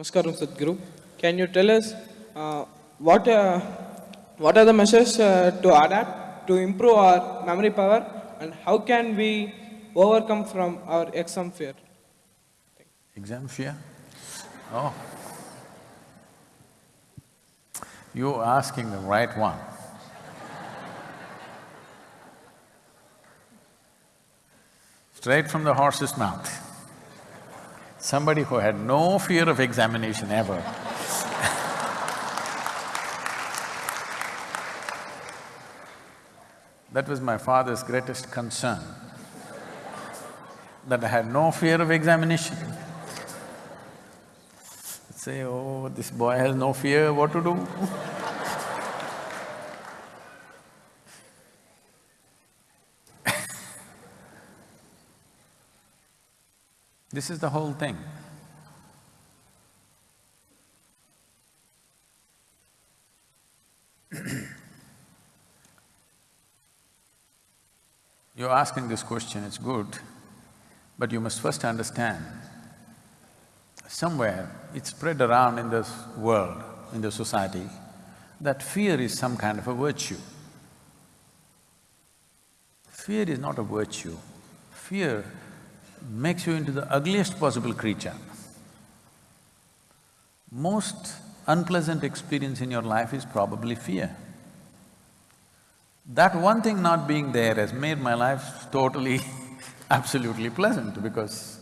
Namaskaram Sadhguru. Can you tell us uh, what, uh, what are the measures uh, to adapt to improve our memory power and how can we overcome from our exam fear? Exam fear? Oh. You're asking the right one. Straight from the horse's mouth. Somebody who had no fear of examination ever. that was my father's greatest concern, that I had no fear of examination. Say, oh, this boy has no fear, what to do? this is the whole thing. You're asking this question, it's good, but you must first understand somewhere it's spread around in this world, in the society, that fear is some kind of a virtue. Fear is not a virtue. Fear makes you into the ugliest possible creature. Most unpleasant experience in your life is probably fear. That one thing not being there has made my life totally, absolutely pleasant because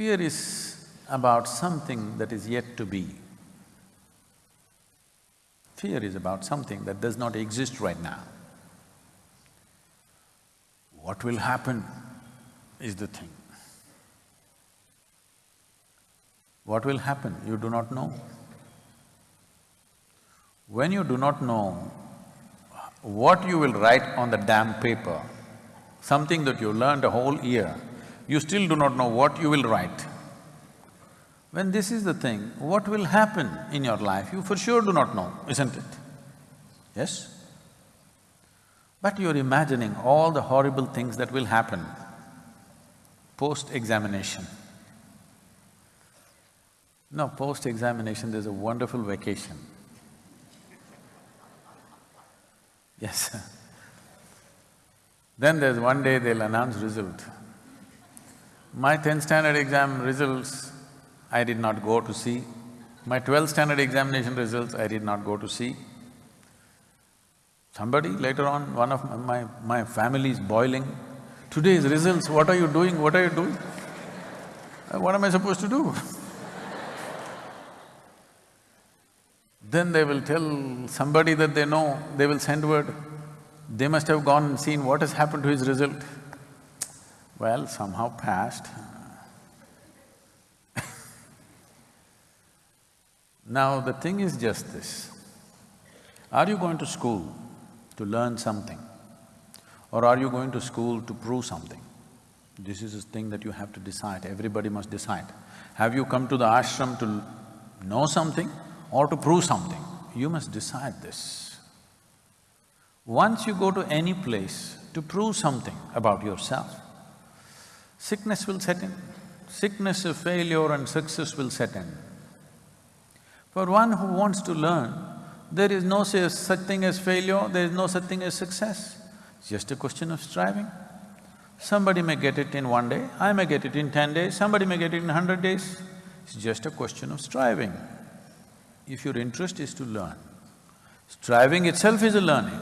Fear is about something that is yet to be. Fear is about something that does not exist right now. What will happen is the thing. What will happen, you do not know. When you do not know what you will write on the damn paper, something that you learned a whole year, you still do not know what you will write. When this is the thing, what will happen in your life, you for sure do not know, isn't it? Yes? But you're imagining all the horrible things that will happen post-examination. No, post-examination there's a wonderful vacation. Yes. then there's one day they'll announce result. My tenth standard exam results, I did not go to see. My twelfth standard examination results, I did not go to see. Somebody later on, one of my… my family is boiling, today's results, what are you doing, what are you doing? Uh, what am I supposed to do? then they will tell somebody that they know, they will send word, they must have gone and seen what has happened to his result. Well, somehow passed. now, the thing is just this. Are you going to school to learn something? Or are you going to school to prove something? This is a thing that you have to decide, everybody must decide. Have you come to the ashram to know something or to prove something? You must decide this. Once you go to any place to prove something about yourself, sickness will set in. Sickness of failure and success will set in. For one who wants to learn, there is no such thing as failure, there is no such thing as success. It's just a question of striving. Somebody may get it in one day, I may get it in ten days, somebody may get it in hundred days. It's just a question of striving. If your interest is to learn, striving itself is a learning.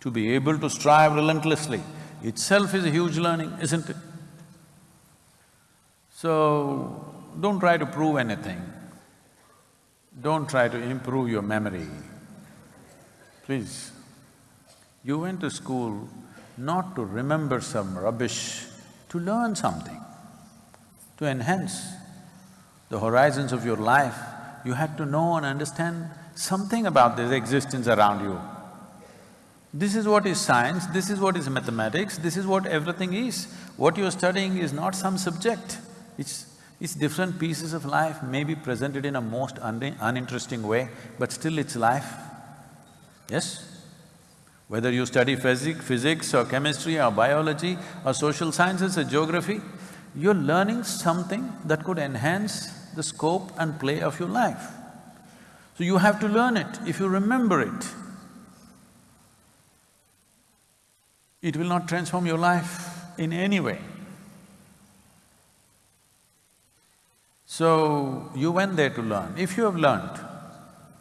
To be able to strive relentlessly, itself is a huge learning, isn't it? So, don't try to prove anything. Don't try to improve your memory. Please. You went to school not to remember some rubbish, to learn something, to enhance the horizons of your life. You had to know and understand something about this existence around you. This is what is science, this is what is mathematics, this is what everything is. What you're studying is not some subject, it's… it's different pieces of life, maybe presented in a most un uninteresting way, but still it's life. Yes? Whether you study physics, physics or chemistry or biology or social sciences or geography, you're learning something that could enhance the scope and play of your life. So you have to learn it. If you remember it, it will not transform your life in any way. So, you went there to learn. If you have learned,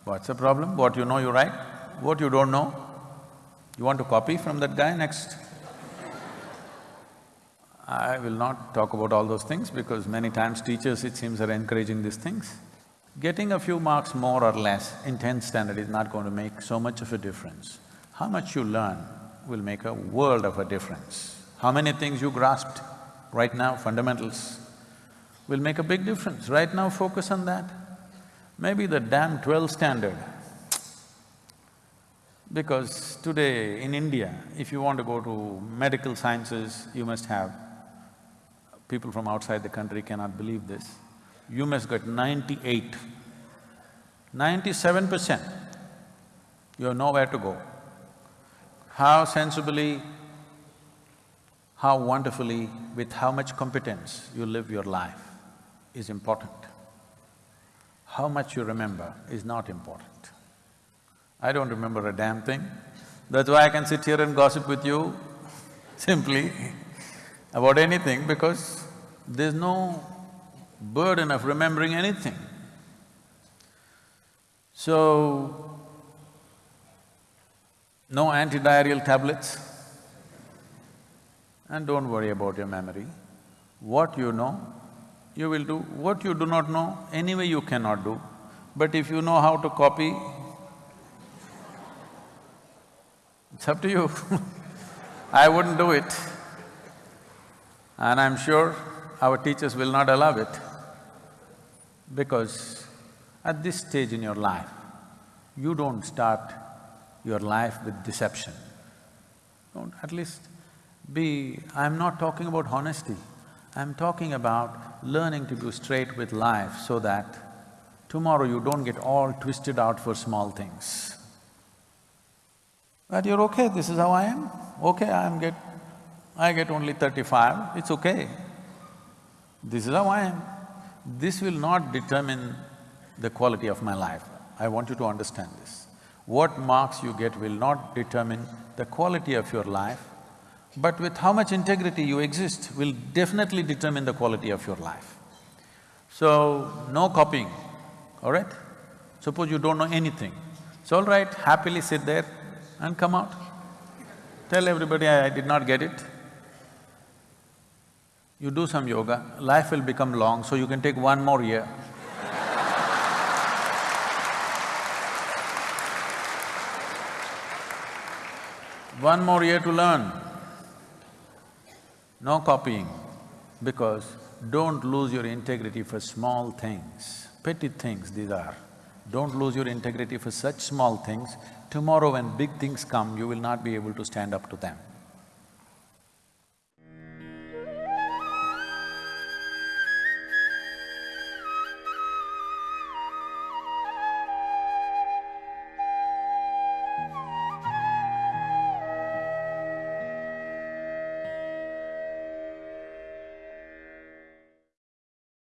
what's the problem? What you know, you write. What you don't know, you want to copy from that guy next? I will not talk about all those things because many times teachers, it seems, are encouraging these things. Getting a few marks more or less in tenth standard is not going to make so much of a difference. How much you learn will make a world of a difference. How many things you grasped right now, fundamentals, will make a big difference. Right now, focus on that. Maybe the damn twelfth standard. Because today in India, if you want to go to medical sciences, you must have… People from outside the country cannot believe this. You must get ninety-eight, ninety-seven percent, you have nowhere to go. How sensibly, how wonderfully, with how much competence you live your life is important. How much you remember is not important. I don't remember a damn thing. That's why I can sit here and gossip with you simply about anything because there's no burden of remembering anything. So, no antidiarrheal tablets and don't worry about your memory. What you know, you will do. What you do not know, anyway you cannot do. But if you know how to copy, it's up to you I wouldn't do it. And I'm sure our teachers will not allow it because at this stage in your life, you don't start your life with deception. Don't, at least be… I'm not talking about honesty, I'm talking about learning to be straight with life so that tomorrow you don't get all twisted out for small things. That you're okay, this is how I am, okay, I'm get… I get only thirty-five, it's okay. This is how I am. This will not determine the quality of my life. I want you to understand this. What marks you get will not determine the quality of your life, but with how much integrity you exist will definitely determine the quality of your life. So, no copying, all right? Suppose you don't know anything, it's all right, happily sit there and come out. Tell everybody I, I did not get it. You do some yoga, life will become long, so you can take one more year. one more year to learn. No copying, because don't lose your integrity for small things, petty things these are. Don't lose your integrity for such small things. Tomorrow when big things come, you will not be able to stand up to them.